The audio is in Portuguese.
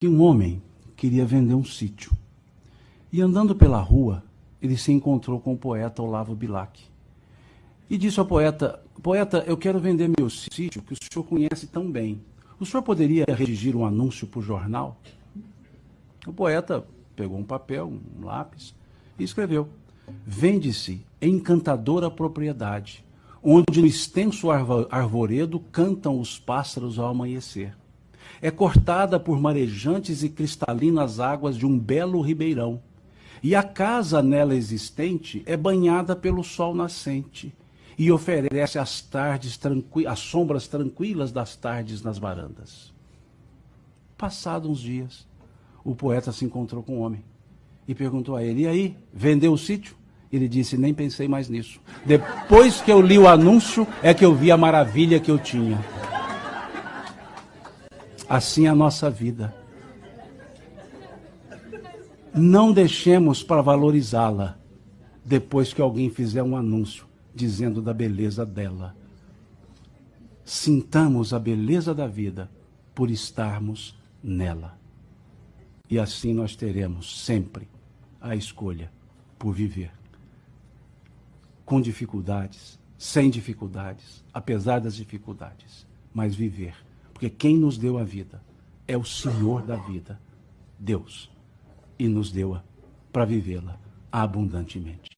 que um homem queria vender um sítio. E andando pela rua, ele se encontrou com o poeta Olavo Bilac. E disse ao poeta: Poeta, eu quero vender meu sítio que o senhor conhece tão bem. O senhor poderia redigir um anúncio para o jornal? O poeta pegou um papel, um lápis e escreveu: Vende-se encantadora propriedade, onde no extenso arvoredo cantam os pássaros ao amanhecer é cortada por marejantes e cristalinas águas de um belo ribeirão, e a casa nela existente é banhada pelo sol nascente e oferece as tardes as sombras tranquilas das tardes nas varandas. Passados uns dias, o poeta se encontrou com o um homem e perguntou a ele: "E aí, vendeu o sítio?" Ele disse: "Nem pensei mais nisso. Depois que eu li o anúncio é que eu vi a maravilha que eu tinha." Assim a nossa vida. Não deixemos para valorizá-la depois que alguém fizer um anúncio dizendo da beleza dela. Sintamos a beleza da vida por estarmos nela. E assim nós teremos sempre a escolha por viver. Com dificuldades, sem dificuldades, apesar das dificuldades, mas viver porque quem nos deu a vida é o Senhor da vida, Deus. E nos deu-a para vivê-la abundantemente.